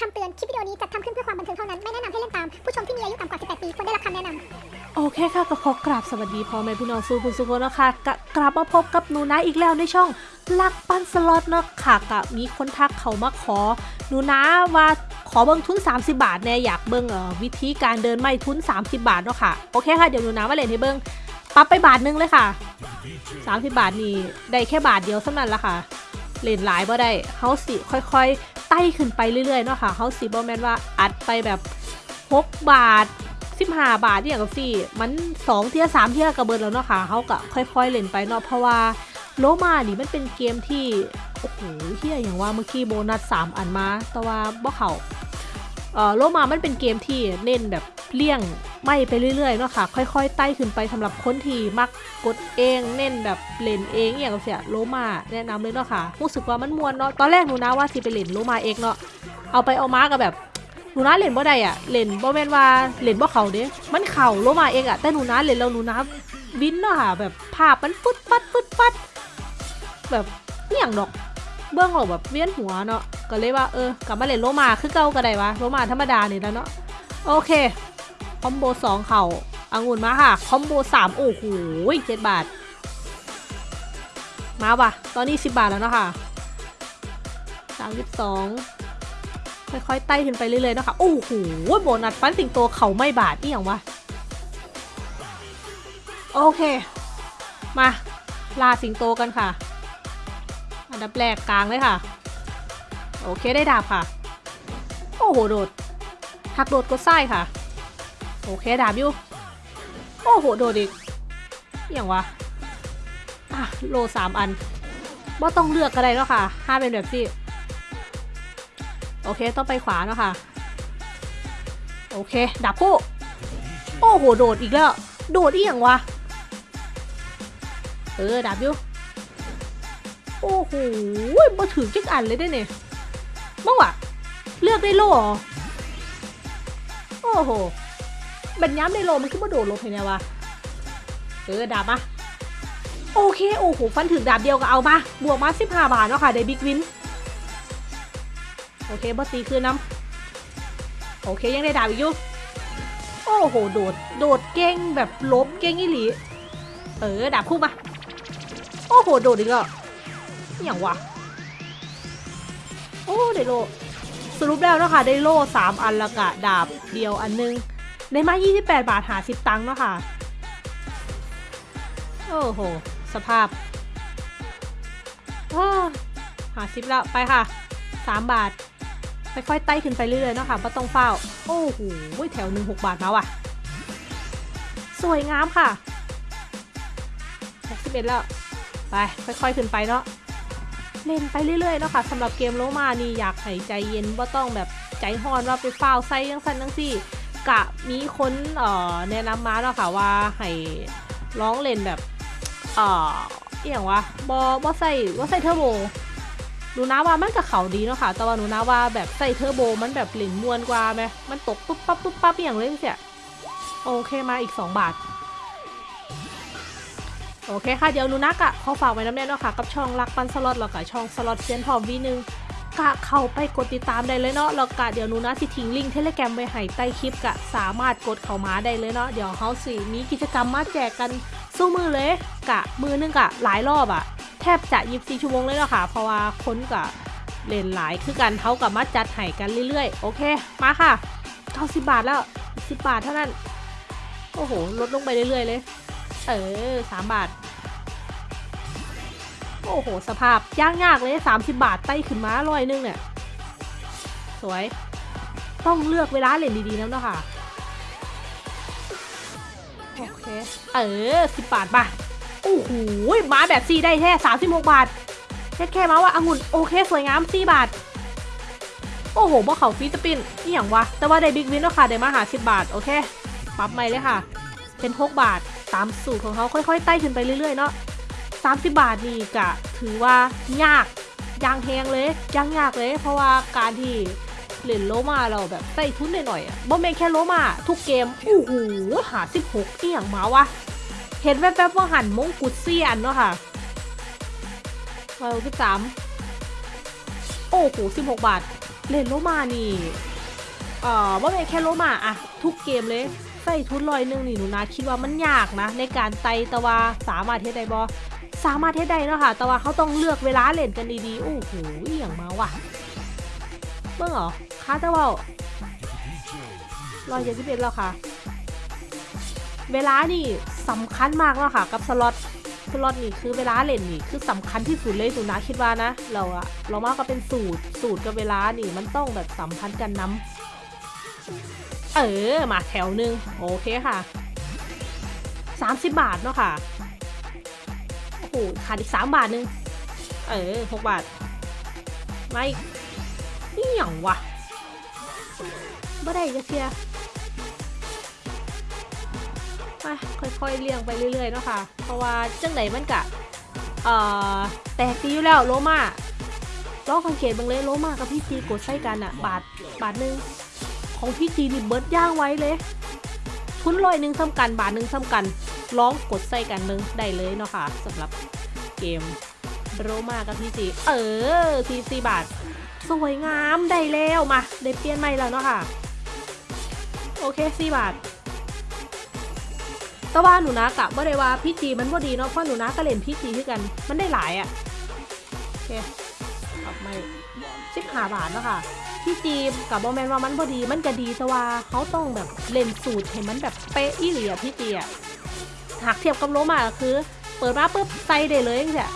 คำเตือน คลิปวิดีโอนี้จัดทำขึ้นเพื่อความบันเทิงเท่านั้น ไม่แนะนำให้เล่นตาม ผู้ชมที่มีอายุต่ำกว่า 18 ปีควรได้รับคำแนะนำโอเคค่ะ ก็ขอกราบสวัสดีพ่อแม่พี่น้องสู่คุณสุขคนนะคะกกลับมาพบกับหนูนะอีกแล้วในช่องลักปั้นสล็อตเนาะค่ะกะมีคนทักเขามาขอหนูนะว่าขอเบิ้งทุน 30 บาทแน่อยากเบิ้งเอ่อวิธีการเดินไม่ทุน 30 บาทเนาะค่ะโอเคค่ะเดี๋ยวหนูนะมาเล่นให้เบิ้งปรับไปบาทนึงเลยค่ะ 30 บาทนี่ได้แค่บาทเดียวเท่านั้นละค่ะเล่นหลายบ่ได้เฮาสิค่อยๆ ไต่ขึ้นไปเรื่อยๆเนาะค่ะเฮาสิบ่แมนว่าอัดไปแบบ6บาท15บาทเนี่ยกับสี่มัน2เที่ย3เที่ยกระเบิดแล้วเนาะค่ะเฮาก็ค่อยๆเล่นไปเนาะเพราะว่าโลมานี่มันเป็นเกมที่โอ้โหเฮียอย่างว่าเมื่อกี้โบนัส3อันมาแต่ว่าบ่เขาเออโลมามันเป็นเกมที่เน้นแบบเลี่ยง ไม่ไปเรื่อยๆเนาะค่ะ ค่อยๆไต่ขึ้นไปสำหรับคนที่มักกดเองเน้นแบบเล่นเองอย่างเสียโลมาแนะนำเลยเนาะค่ะรู้สึกว่ามันมวนเนาะตอนแรกหนูนะว่าสิไปเล่นโลมาเองเนาะเอาไปเอามากับแบบหนูนะเล่นบ่ได้อะเล่นบ่แม่นว่าเล่นบ่เขาเด้มันเข่าโลมาเองอะแต่หนูนะเล่นแล้วหนูนะวินเนาะค่ะแบบภาพมันฟึดฟัดฟึดฟัดแบบเอี่ยงดอกเบื้องหลังแบบเวียนหัวเนาะก็เลยว่าเออกลับมาเล่นโลมาคือเก่าก็ได้วะโลมาธรรมดาเนี่ยแล้วเนาะโอเค อมโบสองเข่าองุ่นมาค่ะ คอมโบสามโอ้โหเจ็ดบาท มาว่ะ ตอนนี้สิบบาทแล้วเนาะค่ะสามสิบสองค่อยๆ ไต่ขึ้นไปเรื่อยๆเนาะคะโอ้โห โบนัสฟันสิงโตเขาไม่บาดนี่อย่างวะ โอเค มา ลาสิงโตกันค่ะ อันดับแรกกลางเลยค่ะ โอเคได้ดาบค่ะ โอ้โห โดดหักโดดก็ไส้ค่ะ โอเคดาบอยู่ โอ้โห โดดอีกอย่างวะอะโลสามอันบ่ต้องเลือกก็ได้แล้วค่ะห้าเป็นแบบที่โอเค ต้องไปขวาเนาะค่ะ โอเค ดับคู่ โอ้โห โดดอีกแล้ว โดดอีอย่างวะ เออ ดับอยู่ โอ้โหมาถือจิกอันเลยได้เนี่ยมั่งวะเลือกได้โลเหรอโอ้โห บัญย้ำในโลมันขึ้นมาโดดลงเห็นไงวะเออดับมาโอเค โอ้โห ฟันถึงดาบเดียวก็เอามา บวกมา15บห้าบาทเนาะค่ะได้บิ๊กวิน โอเคบอสตีคืนน้ำโอเคยังได้ดาบอีกอยู่ โอ้โห โดด โดดเก่งแบบลบเก่งอีหลี เออ ดาบคู่มา โอ้โห โดดอีกแล้วอย่างวะ โอ้ ได้โล สรุปแล้วเนาะค่ะได้โล่สามอันละกะดาบเดียวอันนึง ในมา 28 บาทหา 10 ตังค์เนาะค่ะ โอ้โห สภาพหาสิบแล้ว ไปค่ะ 3 บาท ค่อยๆไต่ขึ้นไปเรื่อยๆเนาะค่ะเพราต้องเฝ้า โอ้โห แถวหนึ่งหกบาทมาว่ะ สวยงามค่ะหกสิบเอ็ดแล้ว ไป ค่อยๆขึ้นไปเนาะเล่นไปเรื่อยๆเนาะค่ะสำหรับเกมโลมานี่อยากให้ใจเย็นว่าต้องแบบใจฮอนว่าไปเฝ้าไส้ยังสั้นยังสี่ กะมีคนเอ่อแนะนำมาเนาะค่ะว่าให้ร้องเล่นแบบเอ่ออย่างวะบอบอใส่บอใส่เทอร์โบหนูนะว่ามันกับเขาดีเนาะค่ะ แต่ว่าหนูนะว่าแบบใส่เทอร์โบมันแบบหลินมวนกว่าไหมมันตกปุ๊บปั๊บปุ๊บปั๊บอย่างเลยเสียโอเคมาอีก 2 บาท โอเคค่ะ เดี๋ยวหนูนักอะขอฝากไว้น้ำแน่นเนาะค่ะ กับช่องรักปันสล็อตแล้วก็ช่องสล็อตเซียนพร้อมวีหนึง กะเข้าไปกดติดตามได้เลยเนาะแล้วกะเดี๋ยวนูนะสิทิ้งลิงก์ Telegram ไว้ให้ใต้คลิปกะสามารถกดเข้ามาได้เลยเนาะเดี๋ยวเฮาสิมีกิจกรรมมาแจกกันสู้มือเลยกะมือนึงกะหลายรอบอะแทบจะ24ชั่วโมงเลยเนาะค่ะ เพราะว่าคนกะเล่นหลายคือกันเท่ากับมาจัดให้กันเรื่อยๆ โอเค มาค่ะ90บาทแล้ว10บาทเท่านั้น โอ้โห ลดลงไปเรื่อยๆเลย เออ3บาท โอ้โห สภาพยากยากเลย 30 บาทไต้ขึ้นมาร้อยนึงเนี่ย สวย ต้องเลือกเวลาเล่นดีๆนะเนาะค่ะ โอเค เออ 10 บาทป่ะ โอ้โห มาแบบซีได้แค่36 บาทแค่แค่มาว่าองุ่นโอเค สวยงาม4บาท โอ้โหบ่เขาฟีสปินนี่อย่างวะ แต่ว่าได้บิ๊กวินแล้วค่ะ ได้มาหา 10 บาท โอเค ปรับใหม่เลยค่ะ เป็น 6 บาท ตามสูตรของเขาค่อยๆ ไต่ขึ้นไปเรื่อยๆ เนาะ30 บาทนี่กะ ถือว่ายากยางแหงเลยยางยากเลย เพราะว่าการที่เล่นโลมาเราแบบใส่ทุนหน่อยๆอะบ่แม่นแค่โลมาทุกเกมโอ้โหหา16เอี่ยงมาวะเห็นแวบๆว่าหันมงกุฎเซียนเนาะค่ะร้อยสิบสามโอ้โห16บหกบาท เล่นโลมานี่เอ่อว่าเป็นแค่โลมาอะทุกเกมเลยใส่ทุนลอยหนึงนี่หนูนะคิดว่ามันยากนะ ในการไต่ตะวาสามารถเทได้บอ สามารถเทได้เนาะค่ะแต่ว่าเขาต้องเลือกเวลาเล่นกันดีๆ โอ้โหอย่างมาว่ะเบิ่งเหรอคาแต่ว่าร้อยเจ็ดสิบเอ็ดแล้วค่ะ เวลานี่สำคัญมากแล้วค่ะ กับสล็อตสล็อตนี่คือเวลาเล่นนี่คือสำคัญที่สุดเลยสุนะคิดว่านะ เราอะเรามากก็เป็นสูตรสูตรกับเวลานี่มันต้องแบบสัมพันธ์กันน้ำเออมาแถวหนึ่งโอเคค่ะ 30 บาทเนาะค่ะ หขาดอีก3บาทหนึง เออ6บาท ไม่นี่หยังวะบ่ได้จะเทียไปค่อยๆเลี่ยงไปเรื่อยๆเนาะค่ะ เพราะว่าจังไหนมันกะ เอ่อ แตกดีอยู่แล้วโลมาลองสังเกตเบ้างเลยโลมากับพี่จีกดใส่กันอะบาทบาทหนึ่งของพี่จีนี่เบิร์ดย่างไว้เลย ทุนลอยหนึ่งซ้ำกันบาทหนึ่งซ้ำกัน ลองกดใส่กันหนึ่งได้เลยเนาะค่ะสำหรับเกมโรมากับพี่จีเออทีซีบาท สวยงามได้แล้วมาได้เปลี่ยนใหม่แล้วเนาะค่ะ โอเคสี่บาทแต่ว่าหนูนะกะบ่ได้ว่าพี่จีมันบ่ดีเนาะเพราะหนูนะก็เล่นพี่จีที่กัน มันได้หลายอะ่ะโอเคกลับไม่สิบหาบาทเนาะค่ะ พี่จีกับบอแมนว่ามันบ่ดีมันก็ดีแต่ว่าเขาต้องแบบเล่นสูตรให้มันแบบเป๊ะอีหลีอะพี่จีอะ หากเทียบกับโลมาคือ เปิดมาปุ๊บใส่ได้เลยจังซี่ย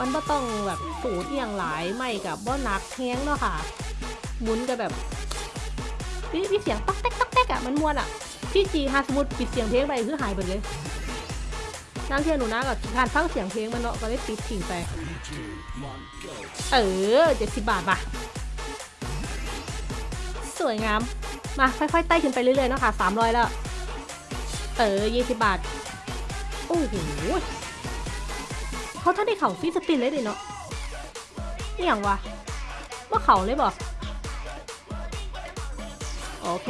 มันก็ต้องแบบสูตรอหย่างหลายไม่กับบ่หนักแห้งเนาะค่ะ หมุนกับแบบวิวิเสียงต๊อกแต๊กต๊อกแต๊กอะมันมวนอะพี่จีฮาสมุดปิดเสียงเพลงไปคือหายไปเลยนั่งเทียนหนูนะกับการฟังเสียงเพลงมันเนาะก็ได้ปิดทิ้งไปเออเจ็ดสิบบาทป่ะสวยงามมาค่อยๆไต่ขึ้นไปเรื่อยๆเนาะค่ะสามร้อยแล้ว เออยี่สิบบาท อ้โหเขาท่านได้เข่าฟีสปินเลยดิเนาะนี่อย่างวะว่าเข่าเลยบอกโอเค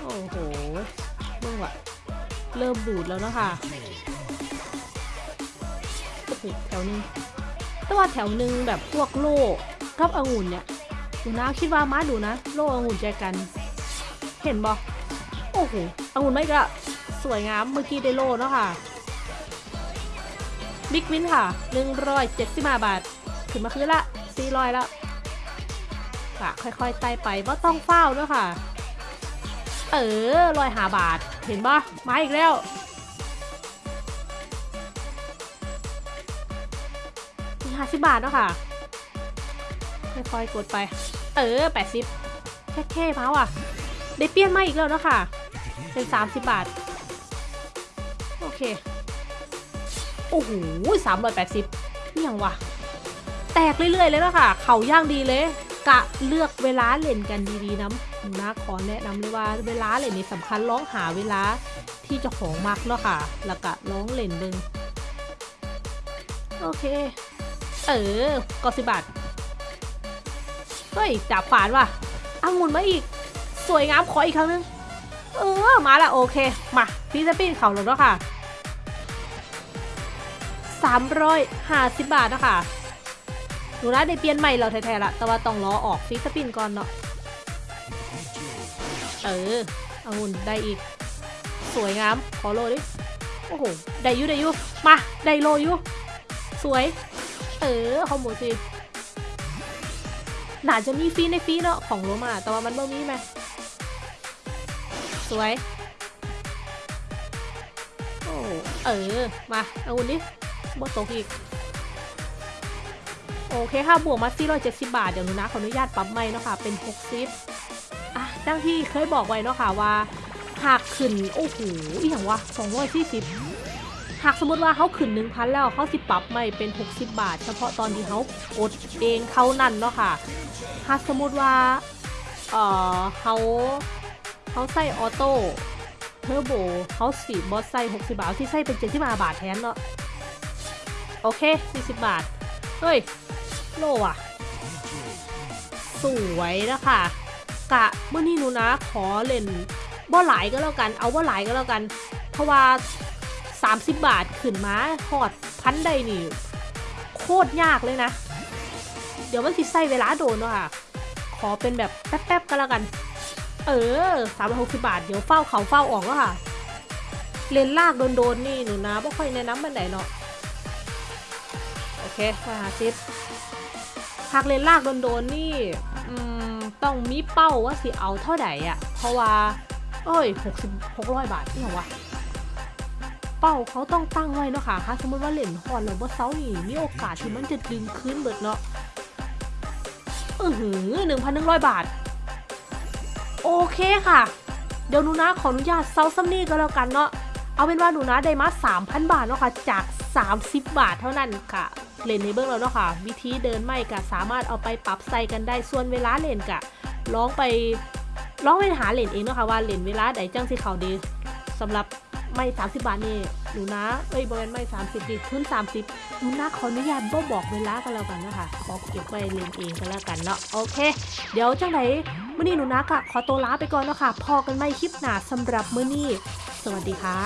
โอ้โหเมื่อวะเริ่มบูดแล้วเนาะค่ะโอ้โหแถวหนึงแต่ว่าแถวหนึงแบบพวกโล่กับองุ่นเนี่ยดูนะคิดว่ามาดูนะ โล่องุ่นใจกัน เห็นบอโอ้โห อางุ่นไม่ก็สวยงามเมื่อกี้ได้โลเนาะค่ะบิ๊กวินค่ะ175บาท ขึ้นมาคืนละ400แล้วกะค่อยๆไต่ไปว่าต้องเฝ้าด้วยค่ะ เออลอยหาบาท เห็นปะมาอีกแล้ว มีห้าสิบบาทเนาะค่ะ ค่อยๆกดไป เออแปดสิบแค่แค่มาว่ะ ได้เปลี่ยนมาอีกแล้วเนาะค่ะ เป็นสามสิบบาท โอเค โอ้โหสามร้อยแปดสิบนี่ยังวะแตกเรื่อยๆเลยเนาะค่ะ เขาย่างดีเลย กะเลือกเวลาเล่นกันดีๆนะนะขอแนะนำเลยว่าเวลาเล่นนี่สำคัญร้องหาเวลาที่จ้าของมักเนาะค่ะ แล้วก็ร้องเล่นเบิงโอเค เออก็สิบบาทเฮ้ยจับฝานว่ะอังุ่นมาอีก สวยงามขออีกครั้งนึง เออ มาละโอเค มาพี่จะปีนเขาแล้วเนาะค่ะสามร้อยห้าสิบบาทนะคะหนูนะได้เปลี่ยนใหม่เราแท้ๆละ แต่ว่าต้องรอออกฟิสปินก่อนเนาะ เออเอางุ่นได้อีก สวยงาม ขอโลดิ โอ้โห ได้ยุได้ยุมา ได้โลยุ สวย เออขอหมูสิน่าจะมีฟรีในฟรีเนาะของโรมา แต่ว่ามันบ่มีไหม สวย โอ้เออ มา เอางุ่นดิบ่ตกอีก โอเคค่ะ บวกมา 470 บาท เดี๋ยวหนูนะ ขออนุญาตปรับใหม่เนาะค่ะ เป็น 60อะดังที่เคยบอกไว้เนาะค่ะว่า หากขึ้น โอ้โหอีหยังวะ 240 หากสมมติว่าเขาขึ้น 1,000 แล้วเขาสิปรับใหม่เป็น 60 บาท เฉพาะตอนที่เขากดเองเท่านั้นเนาะค่ะ หากสมมติว่า เอ่อเขา เขาใส่ออโต้เทอร์โบเขาสีบอสใส่60 บาทที่ใส่เป็น75บาทแทนเนาะโอเค 40 บาท เฮ้ย โลอะสวยนะคะกะเมื่อนี้หนูนะขอเล่นบ่หลายก็แล้วกัน เอาบ่หลายก็แล้วกัน เพราะว่า 30 บาทขึ้นมาหอดพันใดนี่ โคตรยากเลยนะ เดี๋ยวมันสิใส่เวลาโดนเนาะค่ะ ขอเป็นแบบแป๊บๆก็แล้วกัน เออสามร้อยหกสิบาท เดี๋ยวเฝ้าเขาเฝ้าอ่อกแล้วค่ะ เลนลากโดนๆนี่หนูนะไม่ค่อยแนะนำมันไหนเนาะ โอเคมาหาซิปหากเลนลากโดนๆนี่ต้องมีเป้าว่าสิเอาเท่าไหร่อะ เพราะว่า เอ้ยหกสิบหกร้อยบาทนี่เหรอวะ เป้าเขาต้องตั้งไว้เนาะค่ะถ้าสมมติว่าเล่นฮอนแล้วว่าเซานี่มีโอกาสที่มันจะดึงคืนเบิดเนาะ อือหือหนึ่งพันหนึ่งร้อยบาท โอเคค่ะ เดี๋ยวหนูนะขออนุญาตเซาซัมนี่ก็แล้วกันเนาะเอาเป็นว่าหนูนะได้มา3,000 บาทเนาะค่ะจาก 30 บาทเท่านั้นค่ะเล่นในเบื้องเราเนาะค่ะ วิธีเดินไม่กะสามารถเอาไปปรับใส่กันได้ส่วนเวลาเล่นกะลองไปร้องไปหาเล่นเองเนาะค่ะว่าเล่นเวลาใดจังสิเขาดีสำหรับ ไม่30บาทนี่หนูนะเอ้ยบริเวณไม่30ดิทุน30หนูนะขออนุญาตบ่บอกเวลากันแล้วกันนะคะขอเก็บไว้เล่นเองกันแล้วกันเนาะโอเค เดี๋ยวจังไหนมื้อนี้หนูนะกะขอตัวลาไปก่อนเนาะค่ะพอกันไม่คลิปหนาสำหรับมื้อนี้ สวัสดีค่ะ